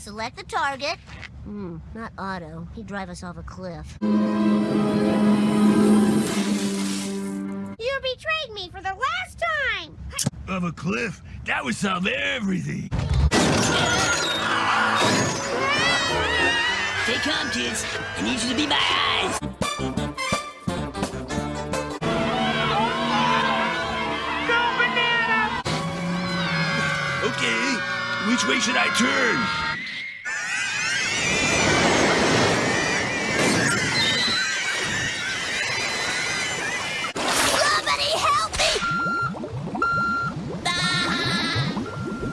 Select the target. Hmm, not Otto. He'd drive us off a cliff. You betrayed me for the last time! Of a cliff? That would solve everything. Stay calm, kids. I need you to be my eyes. Go, banana. Okay, which way should I turn?